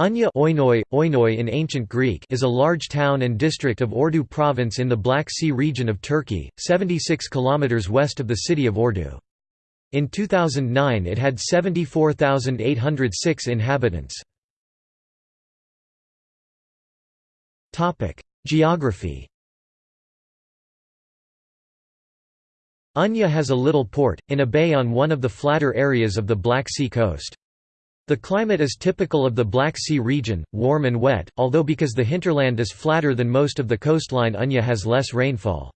Unya Oinoi, Oinoi in ancient Greek is a large town and district of Ordu province in the Black Sea region of Turkey, 76 km west of the city of Ordu. In 2009 it had 74,806 inhabitants. Geography Unya has a little port, in a bay on one of the flatter areas of the Black Sea coast. The climate is typical of the Black Sea region, warm and wet, although because the hinterland is flatter than most of the coastline Unya has less rainfall.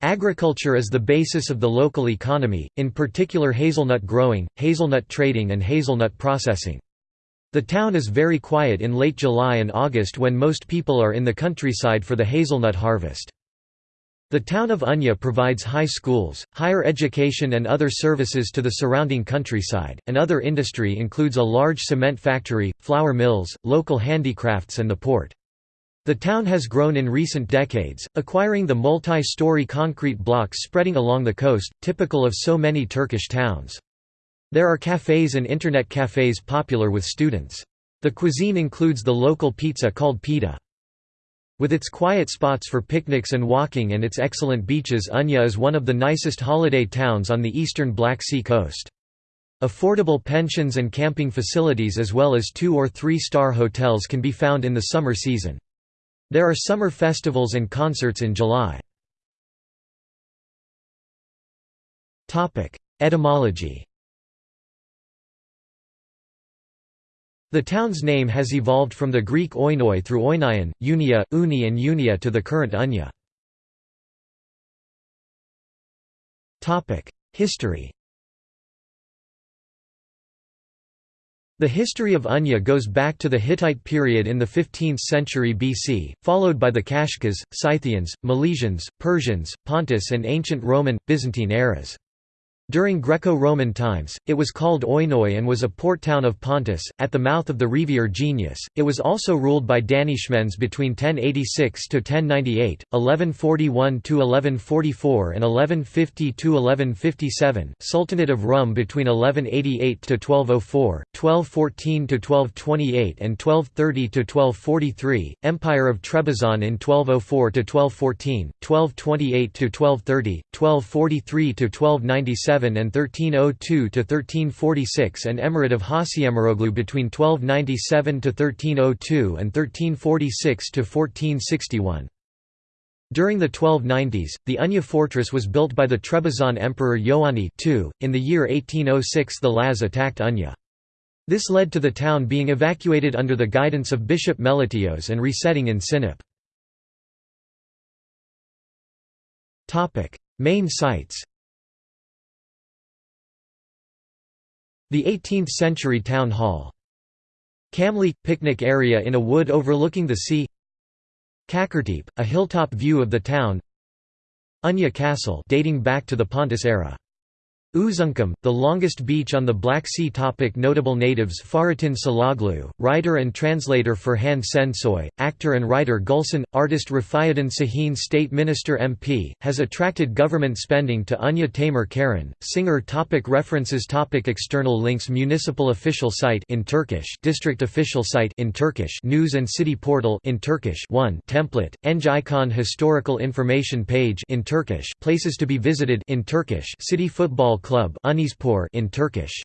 Agriculture is the basis of the local economy, in particular hazelnut growing, hazelnut trading and hazelnut processing. The town is very quiet in late July and August when most people are in the countryside for the hazelnut harvest. The town of Unya provides high schools, higher education and other services to the surrounding countryside, and other industry includes a large cement factory, flour mills, local handicrafts and the port. The town has grown in recent decades, acquiring the multi-story concrete blocks spreading along the coast, typical of so many Turkish towns. There are cafes and internet cafes popular with students. The cuisine includes the local pizza called pita. With its quiet spots for picnics and walking and its excellent beaches Unya is one of the nicest holiday towns on the eastern Black Sea coast. Affordable pensions and camping facilities as well as two- or three-star hotels can be found in the summer season. There are summer festivals and concerts in July. Etymology The town's name has evolved from the Greek oinoi through oinion, unia, uni and unia to the current unya. History The history of Unya goes back to the Hittite period in the 15th century BC, followed by the Kashkas, Scythians, Milesians, Persians, Pontus and ancient Roman, Byzantine eras. During Greco-Roman times, it was called Oinoi and was a port town of Pontus, at the mouth of the Rivier Genius. It was also ruled by Danishmends between 1086 to 1098, 1141 to 1144, and 1150–1157, Sultanate of Rum between 1188 to 1204, 1214 to 1228, and 1230 to 1243. Empire of Trebizond in 1204 to 1214, 1228 to 1230, 1243–1297 and 1302–1346 and Emirate of Hasiemiroglu between 1297–1302 and 1346–1461. During the 1290s, the Unya fortress was built by the Trebizond Emperor Ioanni II. In the year 1806 the Laz attacked Unya. This led to the town being evacuated under the guidance of Bishop Melitios and resetting in Sinop. Main sites The 18th-century town hall. Camley – picnic area in a wood overlooking the sea. Kakertepe, a hilltop view of the town. Unya Castle dating back to the Pontus era Uzunkum, the longest beach on the Black Sea topic. Notable natives Fahrettin Saloglu, writer and translator Ferhan Şensoy, actor and writer Gulsen, artist Refaiddin Şahin State Minister MP, has attracted government spending to Unya Tamer Karen, singer topic. References topic. External links. Municipal official site in Turkish District official site in Turkish News and City Portal in Turkish 1 Template, Engicon Historical Information page in Turkish Places to be visited in Turkish City Football Club in Turkish